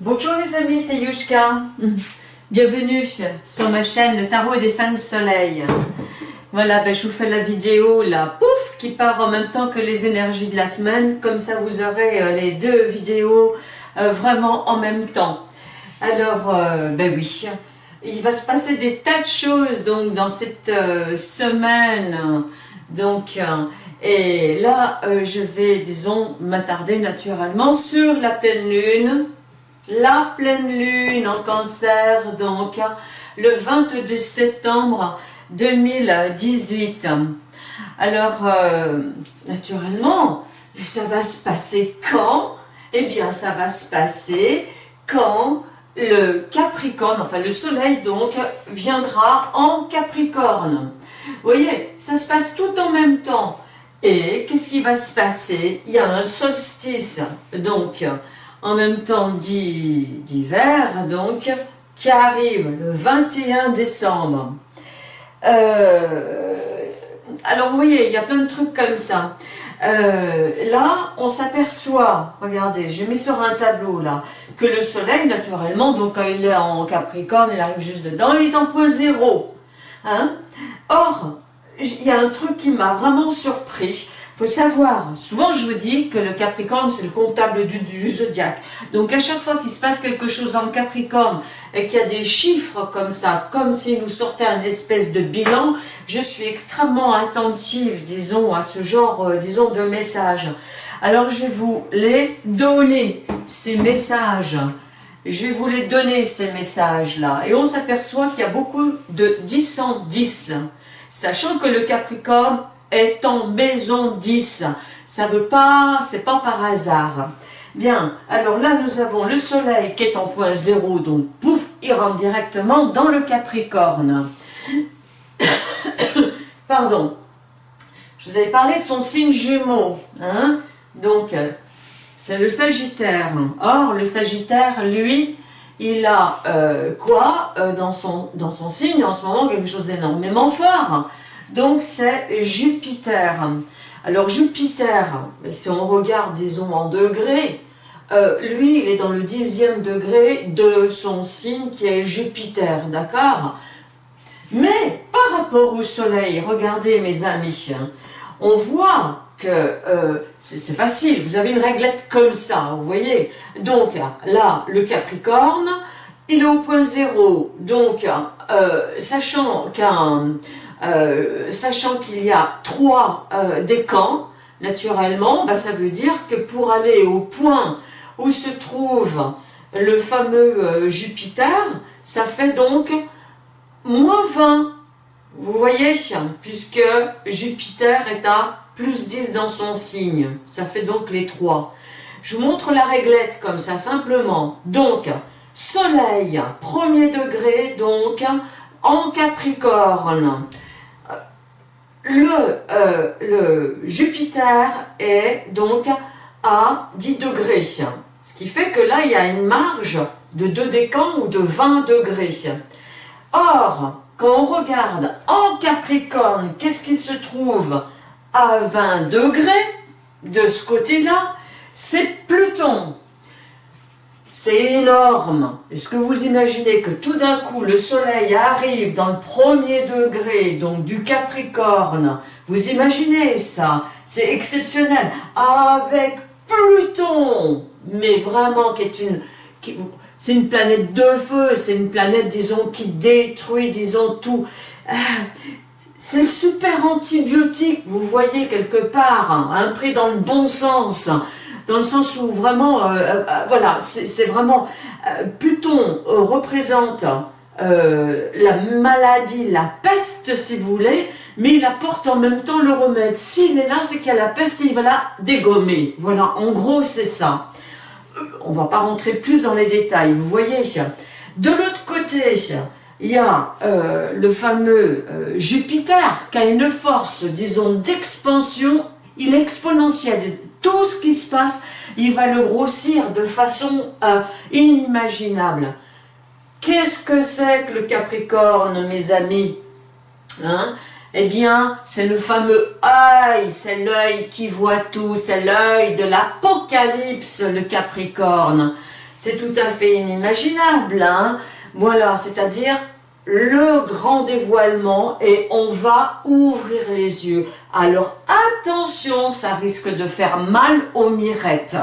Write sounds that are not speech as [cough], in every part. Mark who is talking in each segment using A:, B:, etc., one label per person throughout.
A: Bonjour les amis, c'est Yushka. Bienvenue sur ma chaîne Le Tarot des 5 Soleils. Voilà, ben, je vous fais la vidéo là, pouf, qui part en même temps que les énergies de la semaine. Comme ça, vous aurez euh, les deux vidéos euh, vraiment en même temps. Alors, euh, ben oui, il va se passer des tas de choses donc dans cette semaine. Donc, et là, je vais, disons, m'attarder naturellement sur la pleine lune. La pleine lune en cancer, donc, le 22 septembre 2018. Alors, euh, naturellement, ça va se passer quand? Eh bien, ça va se passer quand le Capricorne, enfin le Soleil donc, viendra en Capricorne. Vous voyez, ça se passe tout en même temps. Et qu'est-ce qui va se passer? Il y a un solstice, donc en même temps d'hiver, donc qui arrive le 21 décembre. Euh, alors vous voyez, il y a plein de trucs comme ça. Euh, là, on s'aperçoit, regardez, j'ai mis sur un tableau là, que le soleil, naturellement, donc quand il est en Capricorne, il arrive juste dedans, il est en point zéro. Hein Or, il y a un truc qui m'a vraiment surpris. Faut savoir, souvent je vous dis que le Capricorne c'est le comptable du, du zodiaque. Donc à chaque fois qu'il se passe quelque chose en Capricorne et qu'il y a des chiffres comme ça, comme s'il nous sortait un espèce de bilan, je suis extrêmement attentive, disons, à ce genre, euh, disons, de messages. Alors je vais vous les donner, ces messages. Je vais vous les donner, ces messages-là. Et on s'aperçoit qu'il y a beaucoup de 10 en 10 sachant que le Capricorne est en maison 10. Ça veut pas, c'est pas par hasard. Bien, alors là nous avons le soleil qui est en point zéro, donc pouf, il rentre directement dans le Capricorne. [coughs] Pardon. Je vous avais parlé de son signe jumeau. Hein donc, c'est le Sagittaire. Or, le Sagittaire, lui, il a euh, quoi euh, dans, son, dans son signe en ce moment Quelque chose d'énormément fort. Donc c'est Jupiter. Alors Jupiter, si on regarde disons en degrés, euh, lui il est dans le dixième degré de son signe qui est Jupiter, d'accord? Mais par rapport au soleil, regardez mes amis, on voit que euh, c'est facile, vous avez une réglette comme ça, vous voyez? Donc là, le Capricorne, il est au point zéro, donc euh, sachant qu'un... Euh, sachant qu'il y a trois décans, naturellement, bah, ça veut dire que pour aller au point où se trouve le fameux Jupiter, ça fait donc moins 20. Vous voyez, puisque Jupiter est à plus 10 dans son signe. Ça fait donc les 3. Je vous montre la réglette comme ça, simplement. Donc, soleil, premier degré, donc, en Capricorne. Le, euh, le Jupiter est donc à 10 degrés. Ce qui fait que là, il y a une marge de 2 décans ou de 20 degrés. Or, quand on regarde en Capricorne, qu'est-ce qui se trouve à 20 degrés de ce côté-là, c'est Pluton. C'est énorme. Est-ce que vous imaginez que tout d'un coup, le soleil arrive dans le premier degré, donc du Capricorne? Vous imaginez ça? C'est exceptionnel. Avec Pluton, mais vraiment qui une... c'est une planète de feu, c'est une planète, disons, qui détruit, disons, tout. Ah, c'est le super antibiotique, vous voyez quelque part, hein, un dans le bon sens, dans le sens où vraiment, euh, euh, euh, voilà, c'est vraiment, Pluton représente la maladie, la peste si vous voulez, mais il apporte en même temps le remède. S'il est là, c'est qu'il y a la peste et il va la dégommer. Voilà, en gros c'est ça. On va pas rentrer plus dans les détails, vous voyez. De l'autre côté, il y a le fameux Jupiter qui a une force, disons, d'expansion, il est exponentiel. Tout ce qui se passe, il va le grossir de façon euh, inimaginable. Qu'est-ce que c'est que le Capricorne, mes amis hein Eh bien, c'est le fameux œil, c'est l'œil qui voit tout, c'est l'œil de l'Apocalypse, le Capricorne. c'est tout à fait inimaginable. Hein? voilà, c'est-à-dire le grand dévoilement et on va ouvrir les yeux. Alors attention, ça risque de faire mal aux mirettes.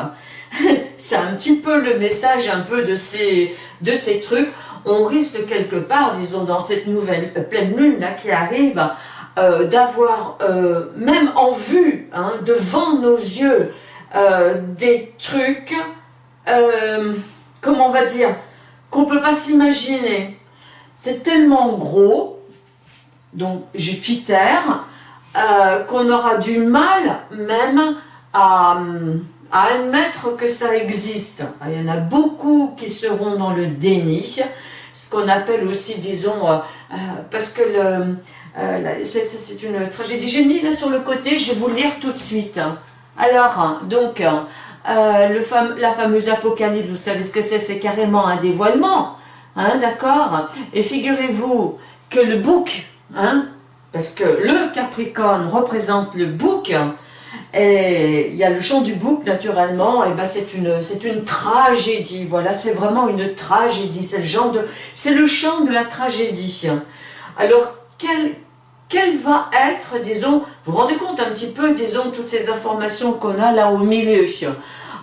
A: [laughs] C'est un petit peu le message un peu de ces, de ces trucs. On risque quelque part, disons, dans cette nouvelle euh, pleine lune là qui arrive, euh, d'avoir, euh, même en vue, hein, devant nos yeux, des trucs, comment on va dire, qu'on ne peut pas s'imaginer c'est tellement gros, donc Jupiter, euh, qu'on aura du mal même à, admettre que ça existe. Il y en a beaucoup qui seront dans le déni, ce qu'on appelle aussi, disons, euh, euh, parce que c'est une tragédie. J'ai mis là sur le côté, je vais vous lire tout de suite. Alors, donc, la fameuse apocalypse, vous savez ce que c'est C'est carrément un dévoilement. Hein, d'accord Et figurez-vous que le bouc, hein, parce que le Capricorne représente le bouc, et il y a le chant du bouc naturellement, et ben c'est une, une tragédie, voilà, c'est vraiment une tragédie, c'est le de, le chant de la tragédie. Alors, quel, quel va être, disons, vous vous rendez compte un petit peu, disons, toutes ces informations qu'on a là au milieu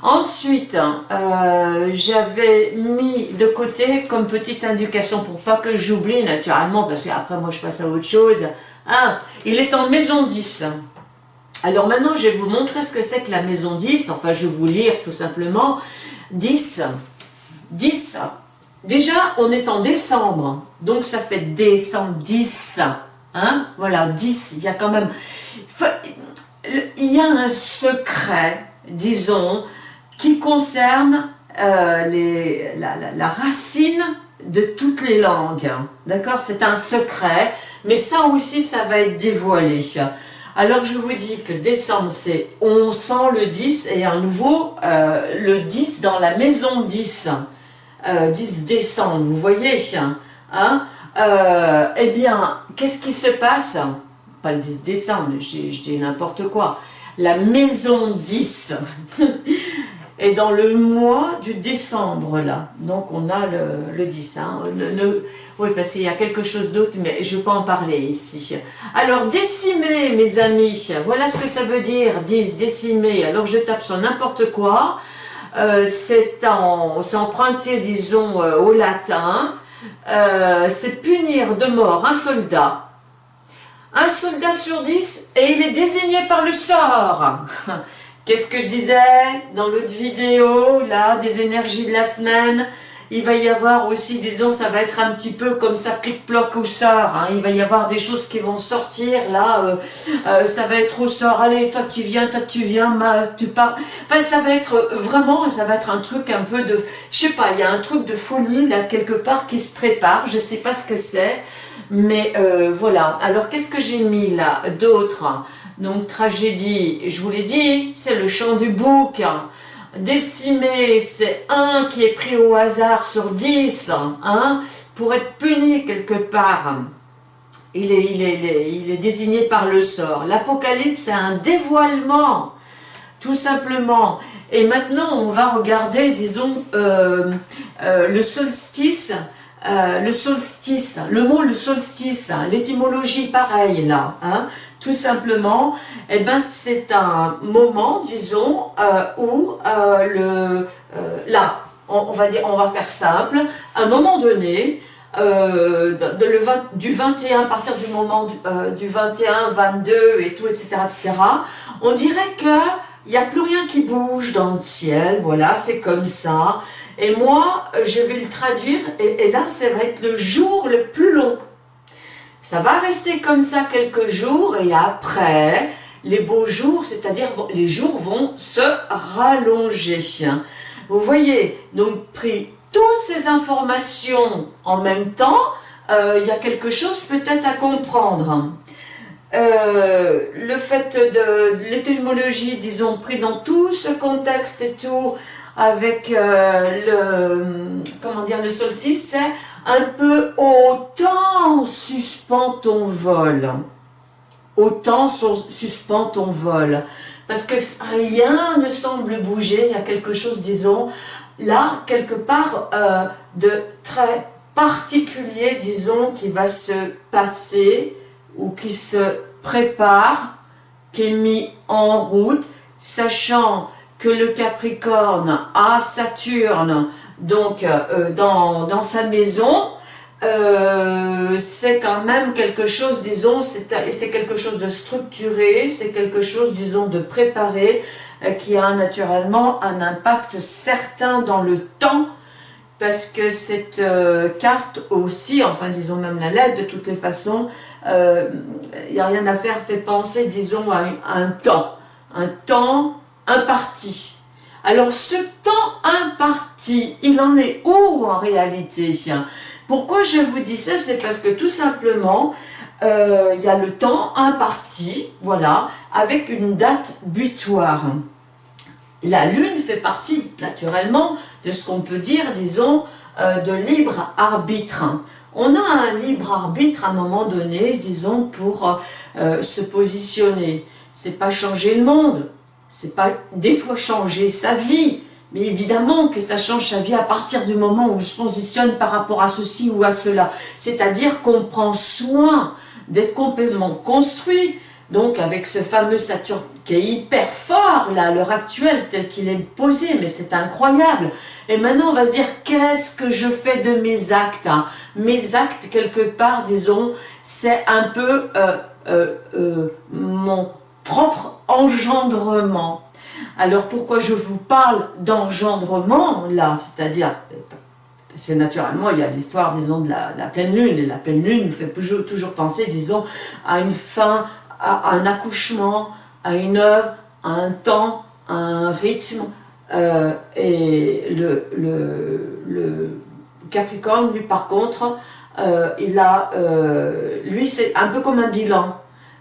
A: Ensuite, euh, j'avais mis de côté comme petite indication pour pas que j'oublie naturellement, parce qu'après moi je passe à autre chose. Hein, il est en maison 10. Alors maintenant je vais vous montrer ce que c'est que la maison 10, enfin je vais vous lire tout simplement. 10, 10, déjà on est en décembre, donc ça fait décembre 10, hein, voilà 10, il y a quand même, il y a un secret, disons, qui concerne euh, les, la, racine de toutes les langues. D'accord? C'est un secret, mais ça aussi, ça va être dévoilé. Alors, je vous dis que décembre, c'est on sent le 10 et à nouveau euh, le 10 dans la maison 10. 10 euh, décembre, vous voyez hein? Eh bien, qu'est-ce qui se passe? Pas le 10 décembre, je dis n'importe quoi. La maison 10 [laughs] dans le mois du décembre, là. Donc, on a le, le 10. Hein. oui, parce qu'il y a quelque chose d'autre, mais je ne vais pas en parler ici. Alors, décimer, mes amis, voilà ce que ça veut dire, 10, décimer. Alors, je tape sur n'importe quoi. Euh, c'est emprunté, disons, euh, au latin. Euh, c'est punir de mort un soldat. Un soldat sur 10, et il est désigné par le sort. [laughs] Qu'est-ce que je disais dans l'autre vidéo, là, des énergies de la semaine? Il va y avoir aussi, disons, ça va être un petit peu comme ça, plic-ploc au sort. Hein. Il va y avoir des choses qui vont sortir, là, euh, euh, ça va être au sort. Allez, toi tu viens, toi tu viens, tu pars. Enfin, ça va être vraiment, ça va être un truc un peu de, je sais pas, il y a un truc de folie, là, quelque part, qui se prépare. Je sais pas ce que c'est, mais euh, voilà. Alors, qu'est-ce que j'ai mis là d'autre? Donc tragédie, je vous l'ai dit, c'est le chant du bouc. Décimé, c'est un qui est pris au hasard sur 10, hein, pour être puni quelque part. Il est, il est, il est désigné par le sort. L'Apocalypse, c'est un dévoilement, tout simplement. Et maintenant, on va regarder, disons, euh, euh, le solstice, euh, le solstice, le mot le solstice, l'étymologie pareil là, hein, tout simplement, eh ben, c'est un moment, disons, euh, où euh, le, euh, là, on, va faire simple, à un moment donné, du 21, à partir du moment du, 21, 22 et tout, etc., etc., on dirait que il n'y a plus rien qui bouge dans le ciel, voilà, c'est comme ça. Et moi, je vais le traduire, et, et là, ça va être le jour le plus long. Ça va rester comme ça quelques jours et après, les beaux jours, c'est-à-dire les jours vont se rallonger. Vous voyez, donc pris toutes ces informations en même temps, euh, il y a quelque chose peut-être à comprendre. Euh, le fait de, l'étymologie, disons, pris dans tout ce contexte et tout, avec euh, le, comment dire, le solstice, c'est un peu autant suspend ton vol. Autant suspend ton vol. Parce que rien ne semble bouger, il y a quelque chose, disons, là, quelque part, euh, de très particulier, disons, qui va se passer ou qui se prépare, qui est mis en route, sachant que le Capricorne a Saturne donc euh, dans, dans, sa maison, euh, c'est quand même quelque chose, disons, c'est quelque chose de structuré, c'est quelque chose, disons, de préparé, euh, qui a naturellement un impact certain dans le temps, parce que cette carte aussi, enfin disons même la lettre, de toutes les façons, il n'y a rien à faire, fait penser, disons, à un temps, un temps imparti. Alors ce temps imparti, il en est où en réalité Pourquoi je vous dis ça? C'est parce que tout simplement, euh, il y a le temps imparti, voilà, avec une date butoir. La Lune fait partie, naturellement, de ce qu'on peut dire, disons, euh, de libre arbitre. On a un libre arbitre à un moment donné, disons, pour euh, se positionner. C'est pas changer le monde, c'est pas des fois changer sa vie, mais évidemment que ça change sa vie à partir du moment où on se positionne par rapport à ceci ou à cela. C'est-à-dire qu'on prend soin d'être complètement construit, donc avec ce fameux Saturne qui est hyper fort là, à l'heure actuelle, tel qu'il est posé, mais c'est incroyable. Et maintenant on va se dire, qu'est-ce que je fais de mes actes hein? Mes actes, quelque part, disons, c'est un peu euh, euh, euh, mon propre engendrement. Alors pourquoi je vous parle d'engendrement là, c'est-à-dire, c'est naturellement, il y a l'histoire, disons, de la, pleine lune, et la pleine lune nous fait toujours, penser, disons, à une fin, à, un accouchement, à une œuvre, à un temps, à un rythme, euh, et le, le, Capricorne, lui, par contre, euh, il a, euh, lui, c'est un peu comme un bilan.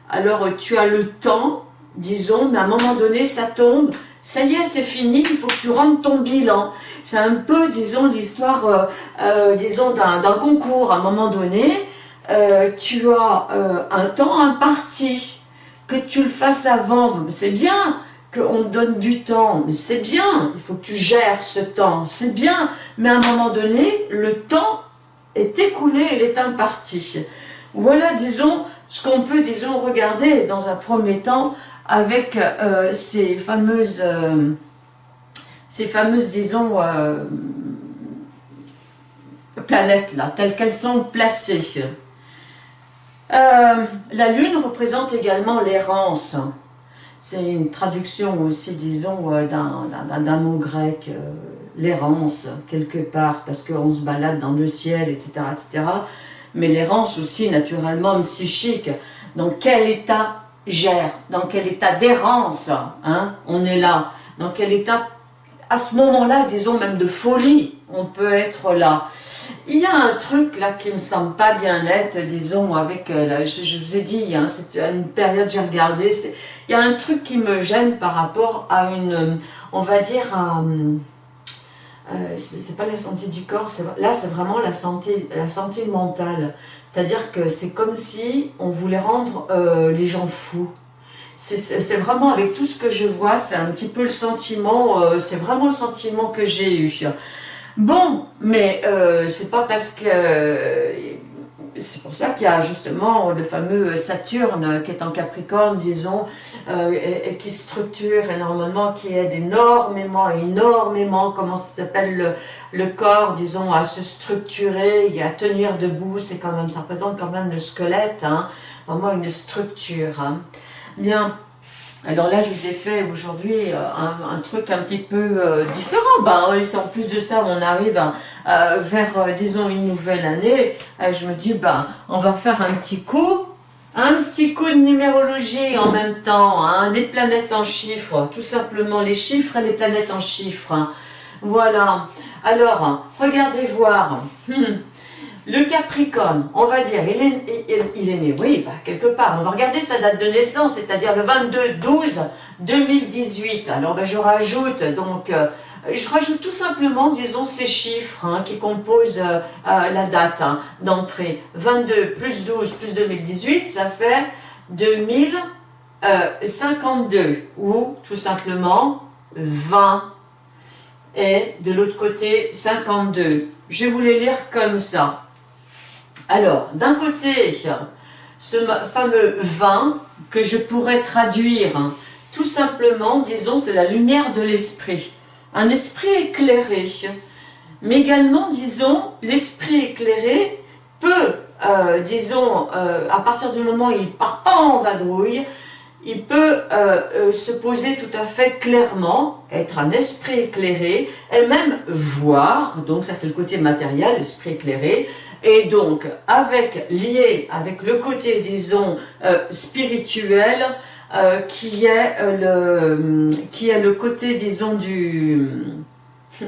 A: Alors, tu as le temps, disons, mais à un moment donné, ça tombe, ça y est, c'est fini, il faut que tu rentres ton bilan. C'est un peu, disons, l'histoire, euh, euh, disons, d'un concours. À un moment donné, euh, tu as un temps imparti, que tu le fasses avant, c'est bien qu'on te donne du temps, mais c'est bien, il faut que tu gères ce temps, c'est bien, mais à un moment donné, le temps est écoulé, il est imparti. Voilà, disons, ce qu'on peut, disons, regarder dans un premier temps avec euh, ces fameuses, euh, ces fameuses, disons, euh, planètes-là, telles qu'elles sont placées. la Lune représente également l'errance. C'est une traduction aussi, disons, d'un mot grec, l'errance, quelque part, parce qu'on se balade dans le ciel, etc., etc. Mais l'errance aussi, naturellement, psychique. Dans quel état gère, dans quel état d'errance hein, on est là, dans quel état, à ce moment-là, disons même de folie, on peut être là. Il y a un truc là qui me semble pas bien net, disons, avec, euh, je, vous ai dit, hein, c'est une période j'ai regardé, il y a un truc qui me gêne par rapport à une, on va dire, euh, c'est pas la santé du corps, là c'est vraiment la santé, la santé mentale. C'est-à-dire que c'est comme si on voulait rendre euh, les gens fous. C'est vraiment avec tout ce que je vois, c'est un petit peu le sentiment, euh, c'est vraiment le sentiment que j'ai eu. Bon, mais euh, c'est pas parce que c'est pour ça qu'il y a justement le fameux Saturne qui est en Capricorne, disons, euh, et, qui structure énormément, qui aide énormément, énormément, comment s'appelle, le, corps, disons, à se structurer et à tenir debout, c'est quand même, ça représente quand même le squelette, hein, vraiment une structure. Hein. Bien, alors là, je vous ai fait aujourd'hui euh, un, truc un petit peu euh, différent. Ben, en plus de ça, on arrive euh, vers, disons, une nouvelle année. je me dis, ben, on va faire un petit coup, un petit coup de numérologie en même temps, hein, les planètes en chiffres, tout simplement les chiffres et les planètes en chiffres. Voilà. Alors, regardez voir. Hmm. Le Capricorne, on va dire, il est, né, oui, bah, quelque part. On va regarder sa date de naissance, c'est-à-dire le 22-12-2018. Alors, bah, je rajoute, donc, euh, je rajoute tout simplement, disons, ces chiffres hein, qui composent euh, euh, la date hein, d'entrée. 22 plus 12 plus 2018, ça fait 2052, ou tout simplement 20. et de l'autre côté 52. Je vais vous les lire comme ça. Alors, d'un côté, ce fameux 20 que je pourrais traduire tout simplement, disons, c'est la lumière de l'esprit. Un esprit éclairé. Mais également, disons, l'esprit éclairé peut, euh, disons, euh, à partir du moment où il ne part pas en vadrouille, il peut euh, se poser tout à fait clairement, être un esprit éclairé, et même voir, donc ça c'est le côté matériel, l'esprit éclairé, et donc avec lié avec le côté, disons, spirituel, euh, qui, est, euh, le, qui est le côté, disons, du, hmm,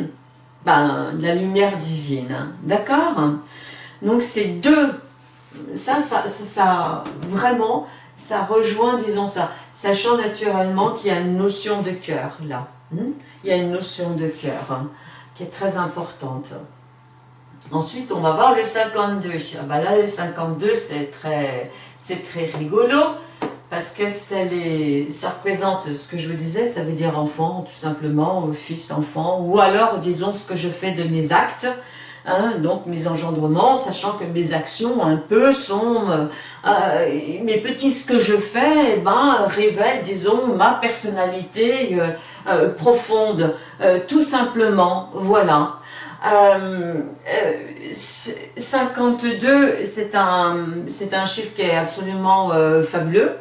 A: ben, de la lumière divine. Hein. D'accord? Donc ces deux, ça, ça, ça, vraiment, ça rejoint, disons ça, sachant naturellement qu'il y a une notion de cœur là. Hmm? Il y a une notion de cœur hein, qui est très importante. Ensuite, on va voir le 52. Ah ben là, le 52, c'est très, très rigolo parce que les, ça représente ce que je vous disais, ça veut dire enfant, tout simplement, fils, enfant, ou alors, disons, ce que je fais de mes actes, hein, donc mes engendrements, sachant que mes actions, un peu, sont, euh, euh, mes petits ce que je fais, eh ben, révèlent, disons, ma personnalité euh, profonde, tout simplement, voilà. 52, c'est un, un chiffre qui est absolument fabuleux,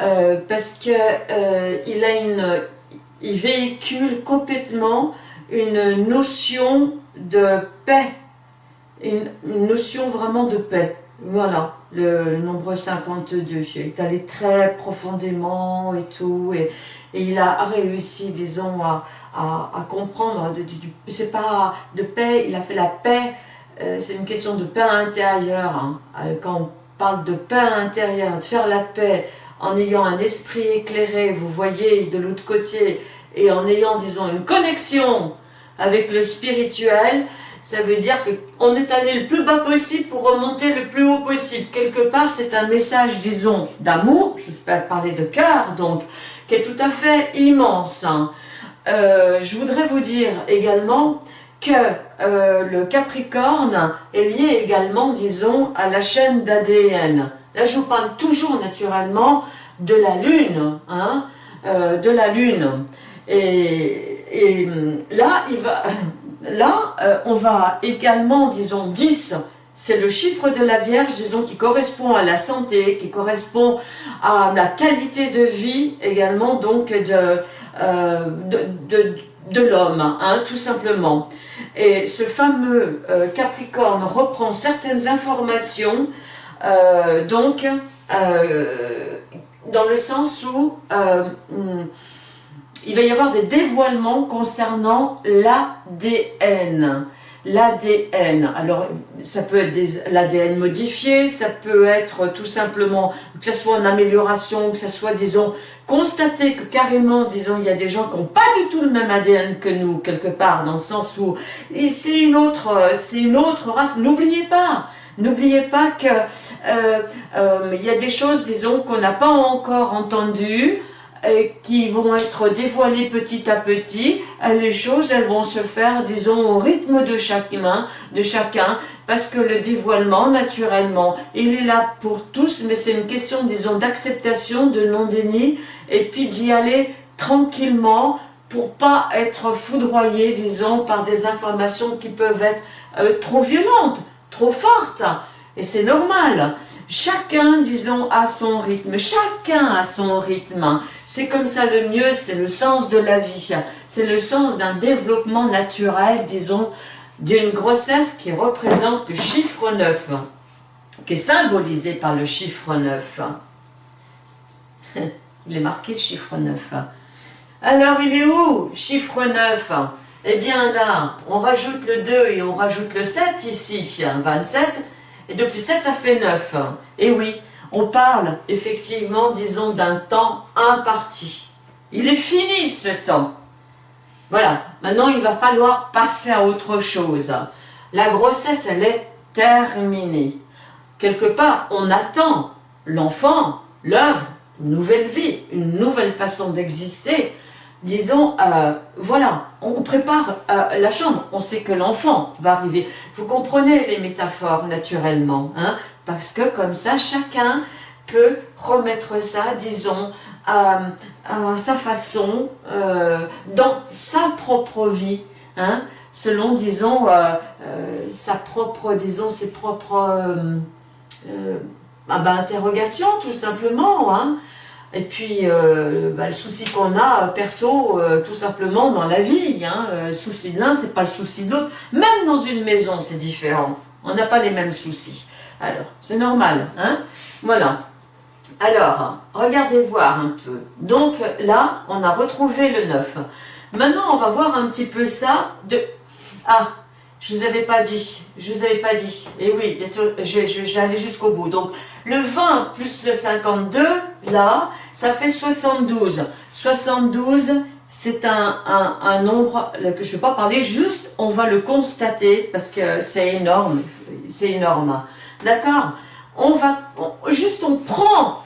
A: euh, parce que euh, il a une, il véhicule complètement une notion de paix, une, notion vraiment de paix. Voilà, le, nombre 52, il est allé très profondément et tout, et, il a réussi, disons, à, à, comprendre, c'est pas de paix, il a fait la paix, euh, c'est une question de paix intérieure, hein. quand on parle de paix intérieure, de faire la paix en ayant un esprit éclairé, vous voyez, de l'autre côté, et en ayant, disons, une connexion avec le spirituel, ça veut dire qu'on est allé le plus bas possible pour remonter le plus haut possible. Quelque part, c'est un message, disons, d'amour, j'espère parler de cœur, donc, qui est tout à fait immense. Hein. Euh, je voudrais vous dire également que euh, le Capricorne est lié également, disons, à la chaîne d'ADN. Là, je vous parle toujours naturellement de la Lune, hein, euh, de la Lune. Et, là, il va, [laughs] là euh, on va également, disons, 10, c'est le chiffre de la Vierge, disons, qui correspond à la santé, qui correspond à la qualité de vie également, donc, de, euh, l'homme, hein, tout simplement. Et ce fameux Capricorne reprend certaines informations euh, donc, euh, dans le sens où euh, hmm, il va y avoir des dévoilements concernant l'ADN. L'ADN, alors ça peut être l'ADN modifié, ça peut être tout simplement que ce soit une amélioration, que ce soit, disons, constater que carrément, disons, il y a des gens qui n'ont pas du tout le même ADN que nous, quelque part, dans le sens où c'est une autre, c'est une autre race. N'oubliez pas, N'oubliez pas qu'il euh, euh, y a des choses, disons, qu'on n'a pas encore entendues, qui vont être dévoilées petit à petit. Les choses, elles vont se faire, disons, au rythme de chacun, de chacun parce que le dévoilement, naturellement, il est là pour tous, mais c'est une question, disons, d'acceptation, de non-déni, et puis d'y aller tranquillement pour pas être foudroyé, disons, par des informations qui peuvent être euh, trop violentes trop forte. Et c'est normal. Chacun, disons, a son rythme. Chacun a son rythme. C'est comme ça le mieux, c'est le sens de la vie. C'est le sens d'un développement naturel, disons, d'une grossesse qui représente le chiffre 9, qui est symbolisé par le chiffre 9. [laughs] Il est marqué le chiffre 9. Alors, il est où Chiffre 9 eh bien là, on rajoute le 2 et on rajoute le 7 ici, 27, et de plus 7 ça fait 9. Et oui, on parle effectivement, disons, d'un temps imparti. Il est fini ce temps. Voilà, maintenant il va falloir passer à autre chose. La grossesse, elle est terminée. Quelque part, on attend l'enfant, l'œuvre, une nouvelle vie, une nouvelle façon d'exister, disons, euh, voilà, on prépare euh, la chambre, on sait que l'enfant va arriver. Vous comprenez les métaphores naturellement, hein, parce que comme ça, chacun peut remettre ça, disons, à, sa façon, euh, dans sa propre vie, hein, selon, disons, sa propre, disons, ses propres ah ben, interrogations, tout simplement, hein, et puis, euh, bah, le souci qu'on a, perso, euh, tout simplement dans la vie, hein, le souci de l'un, c'est pas le souci de l'autre. Même dans une maison, c'est différent. On n'a pas les mêmes soucis. Alors, c'est normal, hein Voilà. Alors, regardez voir un peu. Donc là, on a retrouvé le 9. Maintenant, on va voir un petit peu ça de... Ah, je ne vous avais pas dit, je vous avais pas dit. Et oui, j'allais jusqu'au bout. Donc, le 20 plus le 52, là, ça fait 72. 72, c'est un, un, nombre que je ne vais pas parler, juste on va le constater parce que c'est énorme, c'est énorme. D'accord? On va, juste on prend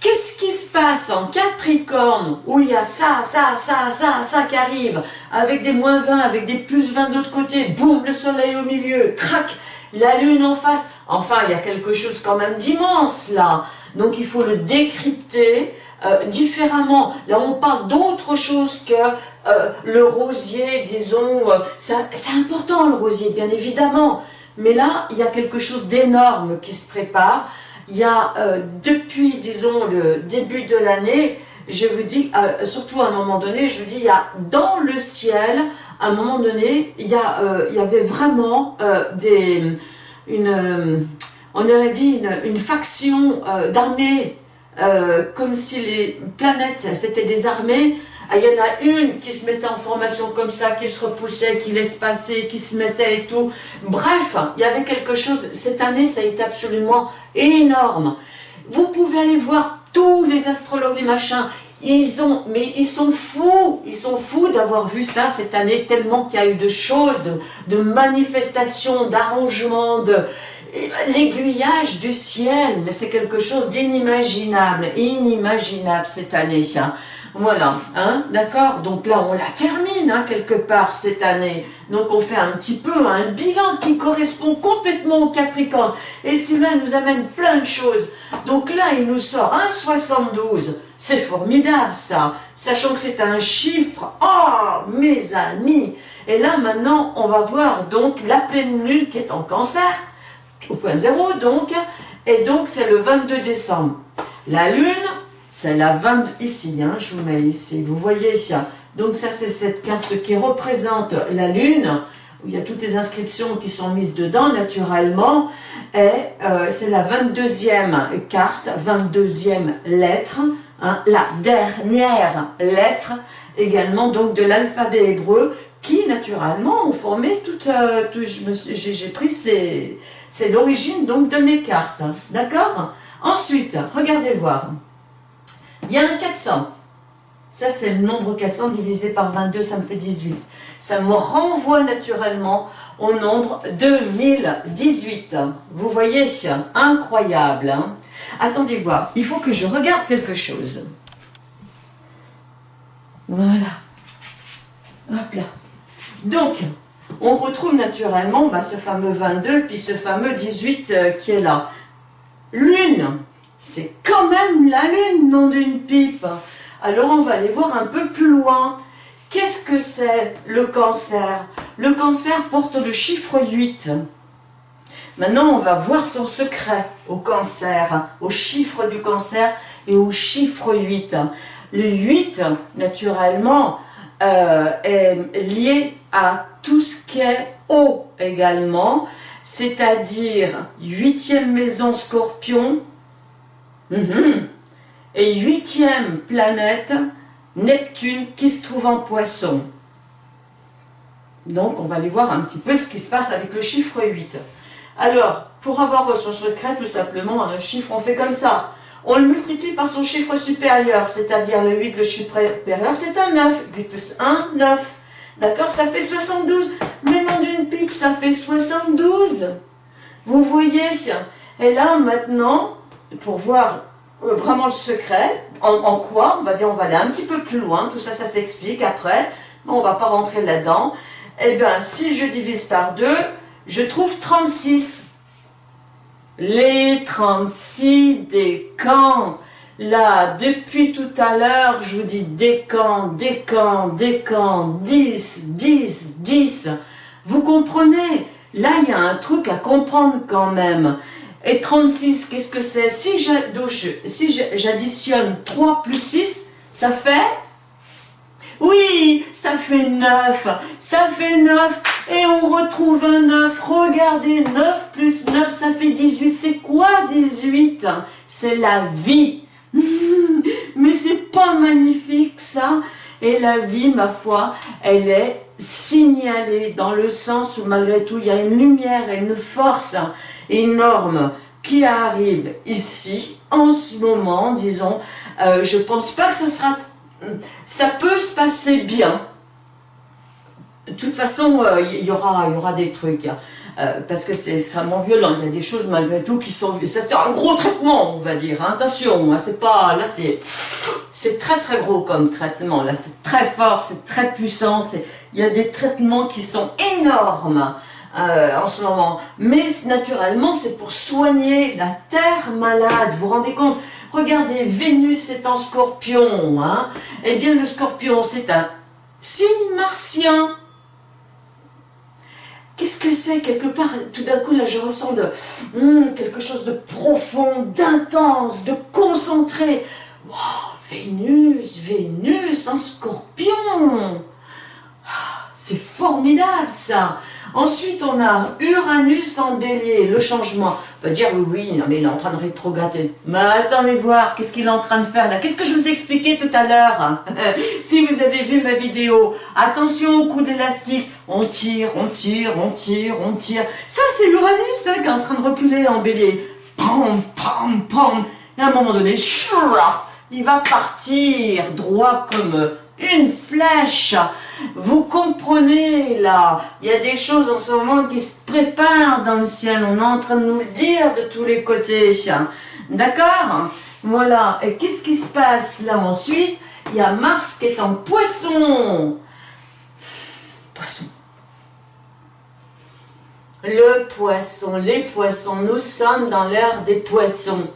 A: Qu'est-ce qui se passe en Capricorne où il y a ça, ça, ça, ça, ça qui arrive avec des moins 20, avec des plus 20 de l'autre côté, boum, le soleil au milieu, crac, la lune en face. Enfin, il y a quelque chose quand même d'immense là. Donc il faut le décrypter euh, différemment. Là, on parle d'autre chose que euh, le rosier, disons. Euh, c'est important le rosier, bien évidemment. Mais là, il y a quelque chose d'énorme qui se prépare il y a euh, depuis, disons, le début de l'année, je vous dis, euh, surtout à un moment donné, je vous dis, il y a dans le ciel, à un moment donné, il y, a, euh, il y avait vraiment des, une, on aurait dit une, une faction d'armées, comme si les planètes, c'était des armées, il y en a une qui se mettait en formation comme ça, qui se repoussait, qui laisse passer, qui se mettait et tout. Bref, il y avait quelque chose. Cette année, ça a été absolument énorme. Vous pouvez aller voir tous les astrologues, les machins. Ils ont, mais ils sont fous, ils sont fous d'avoir vu ça cette année, tellement qu'il y a eu de choses, de, manifestations, d'arrangements, de l'aiguillage du ciel, mais c'est quelque chose d'inimaginable, inimaginable cette année. ça. Voilà, hein, d'accord Donc là, on la termine, hein, quelque part, cette année. Donc on fait un petit peu un bilan qui correspond complètement au Capricorne. Et celui-là nous amène plein de choses. Donc là, il nous sort un 72. C'est formidable, ça. Sachant que c'est un chiffre. Oh, mes amis Et là, maintenant, on va voir donc la pleine lune qui est en cancer, au point zéro, donc. Et donc, c'est le 22 décembre. La lune, c'est la 20, ici, hein, je vous mets ici, vous voyez ça. Donc ça, c'est cette carte qui représente la Lune, où il y a toutes les inscriptions qui sont mises dedans, naturellement. Et euh, c'est la 22e carte, 22e lettre, hein, la dernière lettre, également donc de l'alphabet hébreu, qui naturellement ont formé toute... Euh, j'ai pris, c'est l'origine donc de mes cartes, d'accord? Ensuite, regardez voir. Il y a un 400. Ça, c'est le nombre 400 divisé par 22, ça me fait 18. Ça me renvoie naturellement au nombre 2018. Vous voyez, incroyable. Hein Attendez voir, il faut que je regarde quelque chose. Voilà. Hop là. Donc, on retrouve naturellement bah, ce fameux 22, puis ce fameux 18 euh, qui est là. Lune, c'est quand même la lune, non d'une pipe. Alors on va aller voir un peu plus loin. Qu'est-ce que c'est le cancer? Le cancer porte le chiffre 8. Maintenant, on va voir son secret au cancer, au chiffre du cancer et au chiffre 8. Le 8, naturellement, euh, est lié à tout ce qui est eau également, c'est-à-dire huitième maison scorpion, Mhm. Et huitième planète, Neptune, qui se trouve en poisson. Donc, on va aller voir un petit peu ce qui se passe avec le chiffre 8. Alors, pour avoir son secret, tout simplement, un chiffre, on fait comme ça. On le multiplie par son chiffre supérieur, c'est-à-dire le 8, le chiffre supérieur, c'est un 9. 8 plus 1, 9. D'accord Ça fait 72. Mais non d'une pipe, ça fait 72. Vous voyez Et là, maintenant, pour voir euh, vraiment le secret, en, quoi On va dire, on va aller un petit peu plus loin, tout ça, ça s'explique après, on va pas rentrer là-dedans. Eh bien, si je divise par 2, je trouve 36. Les 36 des camps. Là, depuis tout à l'heure, je vous dis des camps, des camps, des camps, 10, 10, 10. Vous comprenez? Là, il y a un truc à comprendre quand même. Et 36, qu'est-ce que c'est? Si j'additionne 3 plus 6, ça fait? Oui, ça fait 9, ça fait 9, et on retrouve un 9, regardez, 9 plus 9, ça fait 18, c'est quoi 18 C'est la vie, [laughs] mais c'est pas magnifique ça. Et la vie, ma foi, elle est signalée dans le sens où malgré tout, il y a une lumière et une force énorme qui arrive ici, en ce moment, disons, euh, je pense pas que ce sera ça peut se passer bien. De toute façon, euh, il y, aura, y aura des trucs. Hein. Euh, parce que c'est extrêmement violent. Il y a des choses malgré tout qui sont... C'est un gros traitement, on va dire. Hein. Attention, hein, c'est pas... Là, c'est... C'est très très gros comme traitement. Là, c'est très fort, c'est très puissant. Il y a des traitements qui sont énormes euh, en ce moment. Mais naturellement, c'est pour soigner la terre malade. Vous vous rendez compte? Regardez, Vénus est en scorpion. Hein eh bien, le scorpion, c'est un signe martien. Qu'est-ce que c'est? Quelque part Tout d'un coup, là, je ressens de, hmm, quelque chose de profond, d'intense, de concentré. Vénus, Vénus en scorpion. Ah, c'est formidable, ça. Ensuite, on a Uranus en bélier, le changement. On peut dire, oui, oui, non, mais il est en train de rétrograder. Mais attendez voir, qu'est-ce qu'il est en train de faire là? Qu'est-ce que je vous ai expliqué tout à l'heure? [laughs] Si vous avez vu ma vidéo, attention au coup d'élastique. On tire, on tire, on tire, on tire. Ça, c'est Uranus hein, qui est en train de reculer en bélier. Pam, pam, pam. Et à un moment donné, il va partir droit comme une flèche. Vous comprenez là, il y a des choses en ce moment qui se préparent dans le ciel. On est en train de nous le dire de tous les côtés. D'accord? Voilà. Et qu'est-ce qui se passe là ensuite? Il y a Mars qui est en poisson. Poisson. Le poisson, les poissons, nous sommes dans l'ère des poissons.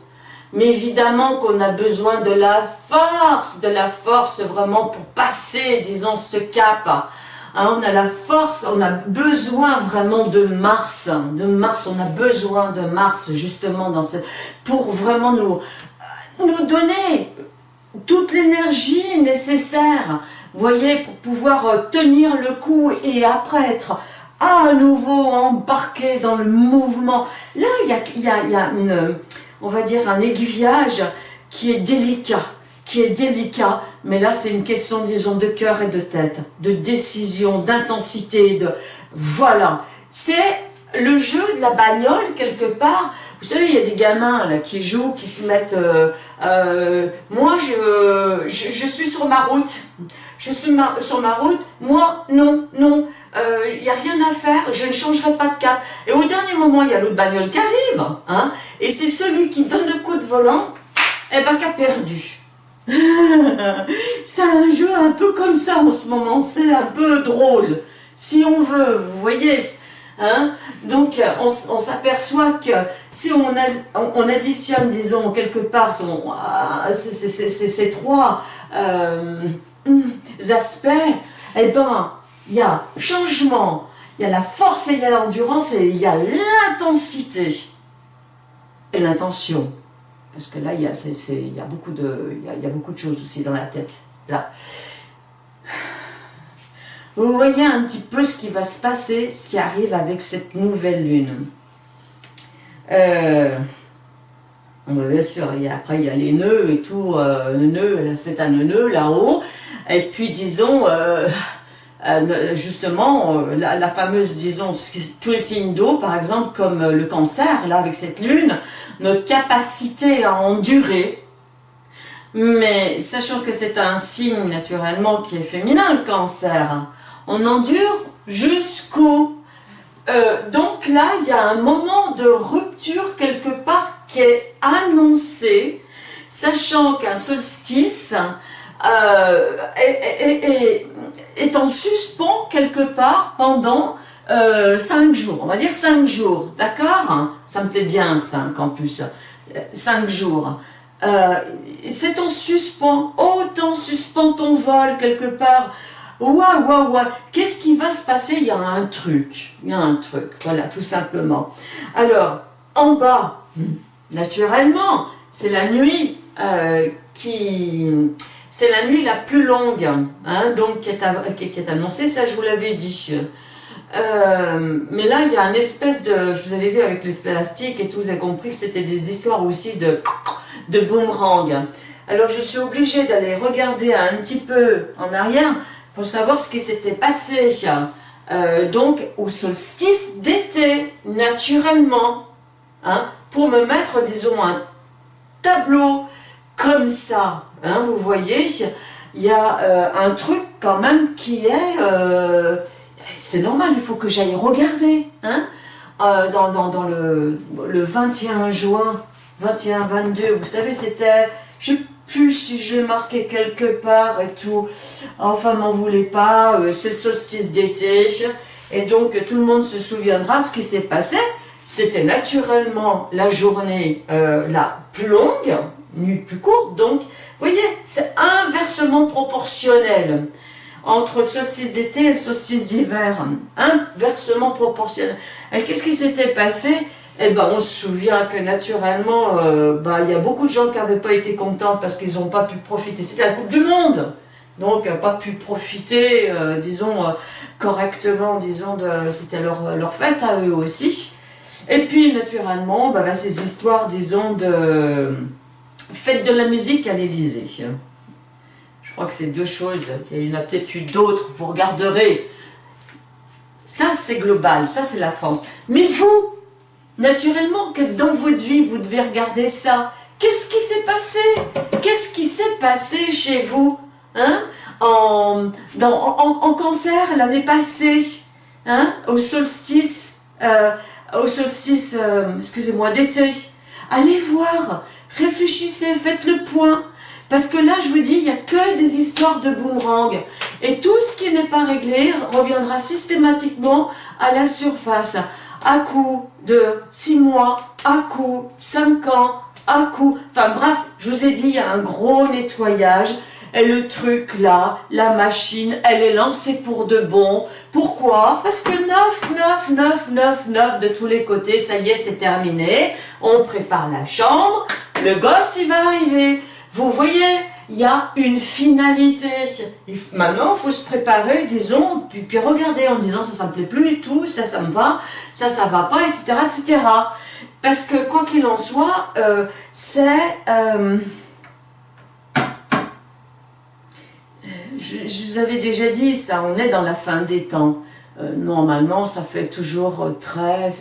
A: Mais évidemment qu'on a besoin de la force, de la force vraiment pour passer, disons, ce cap. Hein, on a la force, on a besoin vraiment de Mars, de Mars, on a besoin de Mars justement dans cette, pour vraiment nous, nous donner toute l'énergie nécessaire, voyez, pour pouvoir euh, tenir le coup et après être à nouveau embarqué dans le mouvement. Là, il y a, y a, y a une on va dire, un aiguillage qui est délicat, qui est délicat, mais là c'est une question, disons, de cœur et de tête, de décision, d'intensité, de... Voilà, c'est le jeu de la bagnole quelque part. Vous savez, il y a des gamins là qui jouent, qui se mettent... Euh, euh, moi, je, je, suis sur ma route. Je suis sur ma route. Moi, non, non il euh, n'y a rien à faire, je ne changerai pas de cap. Et au dernier moment, il y a l'autre bagnole qui arrive, hein, et c'est celui qui donne le coup de volant, et eh ben, qui a perdu. [laughs] c'est un jeu un peu comme ça en ce moment, c'est un peu drôle, si on veut, vous voyez. Hein Donc, on, s'aperçoit que si on, on, additionne, disons, quelque part euh, ces trois euh, aspects, eh ben, il y a changement, il y a la force et il y a l'endurance et il y a l'intensité et l'intention. Parce que là, il y, a, beaucoup de, y a, beaucoup de choses aussi dans la tête. Là. Vous voyez un petit peu ce qui va se passer, ce qui arrive avec cette nouvelle lune. Euh, bien sûr, après il y a les nœuds et tout, euh, le nœud, nœud là-haut, et puis disons, euh, euh, justement, euh, la, fameuse, disons, tous les signes d'eau, par exemple, comme le cancer, là, avec cette lune, notre capacité à endurer, mais sachant que c'est un signe, naturellement, qui est féminin, le cancer, on endure jusqu'au... donc là, il y a un moment de rupture quelque part qui est annoncé, sachant qu'un solstice euh, est, en suspens quelque part pendant euh, 5 jours, on va dire 5 jours, d'accord? Ça me plaît bien 5 en plus, 5 jours. Euh, c'est en suspens, autant suspend ton vol quelque part, Waouh, waouh, waouh, qu'est-ce qui va se passer? Il y a un truc, il y a un truc, voilà, tout simplement. Alors, en bas, naturellement, c'est la nuit euh, qui... C'est la nuit la plus longue, hein, donc qui est, annoncée, ça je vous l'avais dit. Euh, mais là, il y a une espèce de... Je vous avais vu avec les plastiques et tout, vous avez compris que c'était des histoires aussi de, de boomerang. Alors je suis obligée d'aller regarder un petit peu en arrière pour savoir ce qui s'était passé. Euh, donc au solstice d'été, naturellement, hein, pour me mettre, disons, un tableau comme ça. Hein, vous voyez, il y a euh, un truc quand même qui est... Euh, c'est normal, il faut que j'aille regarder. Hein, dans, dans, dans le, le 21 juin, 21-22, vous savez, c'était plus si j'ai marqué quelque part et tout. Enfin, m'en voulez pas, euh, c'est le solstice d'été. Et donc, tout le monde se souviendra ce qui s'est passé. C'était naturellement la journée euh, la plus longue, nuit plus courte. Donc, vous voyez, c'est inversement proportionnel entre le solstice d'été et le solstice d'hiver. Inversement proportionnel. Et qu'est-ce qui s'était passé? Eh ben, on se souvient que naturellement, euh, bah, il y a beaucoup de gens qui n'avaient pas été contents parce qu'ils n'ont pas pu profiter. C'était la Coupe du Monde donc pas pu profiter, euh, disons, euh, correctement, disons, c'était leur, leur fête à eux aussi. Et puis, naturellement, bah, bah, ces histoires, disons, de fête de la musique à l'Élysée. Je crois que c'est deux choses, il y en a peut-être eu d'autres, vous regarderez. Ça, c'est global, ça, c'est la France. Mais vous, Naturellement que dans votre vie, vous devez regarder ça. Qu'est-ce qui s'est passé? Qu'est-ce qui s'est passé chez vous hein? En, en, cancer l'année passée, hein? Au solstice, euh, au solstice, euh, excusez-moi, d'été. Allez voir, réfléchissez, faites le point. Parce que là, je vous dis, il n'y a que des histoires de boomerang. Et tout ce qui n'est pas réglé reviendra systématiquement à la surface à coup de 6 mois, à coup 5 ans, à coup... Enfin bref, je vous ai dit, il y a un gros nettoyage. Et le truc là, la machine, elle est lancée pour de bon. Pourquoi? Parce que 9, 9, 9, 9, 9 de tous les côtés, ça y est, c'est terminé. On prépare la chambre, le gosse, il va arriver. Vous voyez il y a une finalité. Maintenant, il faut se préparer, disons, puis, puis regarder en disant ça, ça me plaît plus et tout, ça, ça me va, ça, ça va pas, etc., etc. Parce que, quoi qu'il en soit, euh, c'est... Euh, je, vous avais déjà dit ça, on est dans la fin des temps. Euh, normalement, ça fait toujours très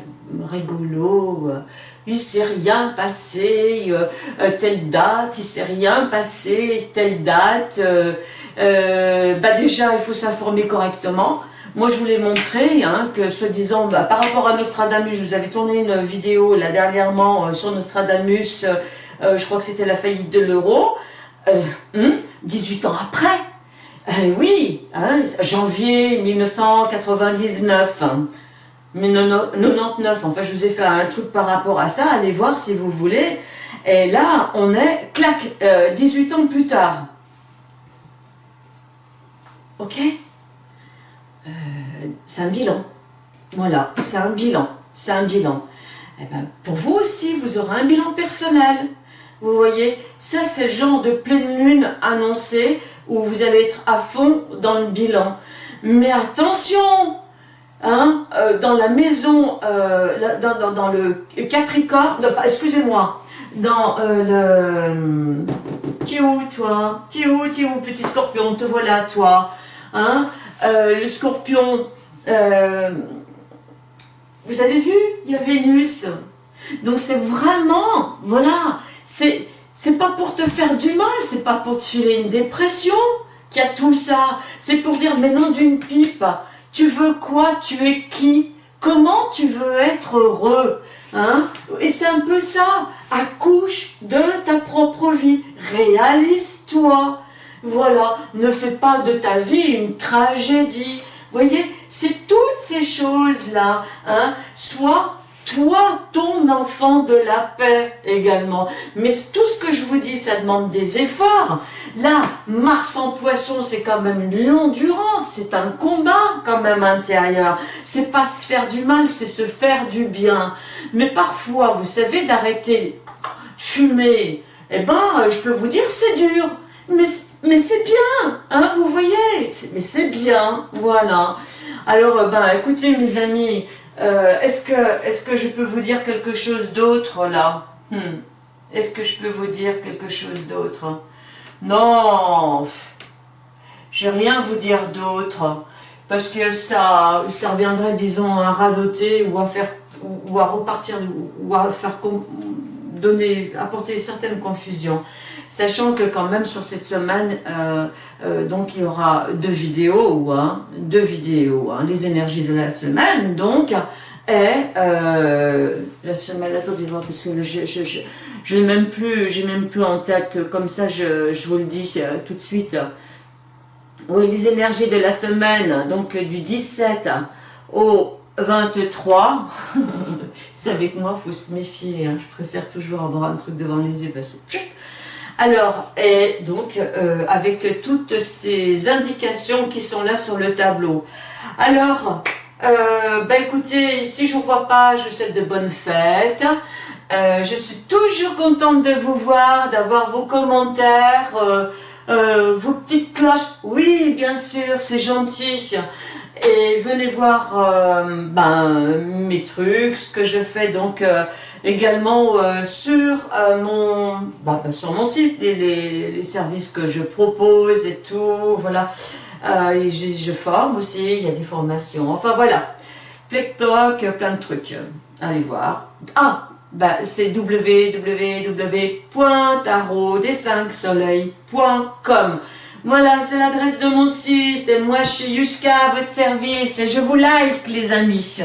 A: rigolo, il s'est rien passé, euh, euh, telle date, il s'est rien passé, telle date. Euh, bah déjà, il faut s'informer correctement. Moi, je voulais montrer hein, que, soi-disant, bah, par rapport à Nostradamus, je vous avais tourné une vidéo là dernièrement sur Nostradamus, je crois que c'était la faillite de l'euro, 18 hmm, ans après. oui, hein, janvier 1999. Mais 99, en fait, je vous ai fait un truc par rapport à ça, allez voir si vous voulez. Et là, on est, clac, 18 euh, ans plus tard. Ok? Euh, C'est un bilan. Voilà, c'est un bilan. C'est un bilan. Eh ben, pour vous aussi, vous aurez un bilan personnel. Vous voyez, ça c'est le genre de pleine lune annoncée où vous allez être à fond dans le bilan. Mais attention, Hein, euh, dans la maison, euh, dans, le Capricorne, excusez-moi, dans euh, le... Tu où, toi? Tu où, petit scorpion? Te voilà, toi. Hein, le scorpion, vous avez vu? Il y a Vénus. Donc c'est vraiment, voilà, c'est c'est pas pour te faire du mal, c'est pas pour te filer une dépression qu'il y a tout ça. C'est pour dire, mais non d'une pipe, tu veux quoi? Tu es qui? Comment tu veux être heureux Hein? Et c'est un peu ça. Accouche de ta propre vie. Réalise-toi. Voilà. Ne fais pas de ta vie une tragédie. Voyez, c'est toutes ces choses-là. Hein? Toi, ton enfant de la paix également. Mais tout ce que je vous dis, ça demande des efforts. Là, Mars en poisson, c'est quand même une l'endurance, c'est un combat quand même intérieur. C'est pas se faire du mal, c'est se faire du bien. Mais parfois, vous savez, d'arrêter fumer, eh ben, je peux vous dire c'est dur. Mais, mais c'est bien, hein, vous voyez. Mais c'est bien, voilà. Alors, ben, écoutez mes amis, euh, est-ce que, je peux vous dire quelque chose d'autre là? Hmm. Est-ce que je peux vous dire quelque chose d'autre? Non Je n'ai rien à vous dire d'autre. Parce que ça, ça reviendrait, disons, à radoter ou à faire ou à repartir ou à faire donner, apporter certaines confusions. Sachant que quand même sur cette semaine, euh, euh, donc il y aura deux vidéos, hein, deux vidéos, hein, les énergies de la semaine, donc, et euh, la semaine, attendez voir, parce que je, je, je, n'ai même plus, j'ai même plus en tête, comme ça je, je vous le dis tout de suite. Oui, les énergies de la semaine, donc du 17 au 23, [laughs] c'est avec moi, il faut se méfier, hein. je préfère toujours avoir un truc devant les yeux, parce que alors, et donc, euh, avec toutes ces indications qui sont là sur le tableau. Alors, euh, bah écoutez, si je ne vous vois pas, je vous souhaite de bonnes fêtes. Euh, je suis toujours contente de vous voir, d'avoir vos commentaires, vos petites cloches. Oui, bien sûr, c'est gentil. Et venez voir ben, mes trucs, ce que je fais donc également euh, sur, euh, mon, bah, sur mon site, les, les, services que je propose et tout, voilà. Euh, je, forme aussi, il y a des formations, enfin voilà. Plein de trucs. Allez voir. Ah, bah, c'est www.tarot-des-5-soleils.com Voilà, c'est l'adresse de mon site. Et moi, je suis Yushka à votre service. Et je vous like, les amis.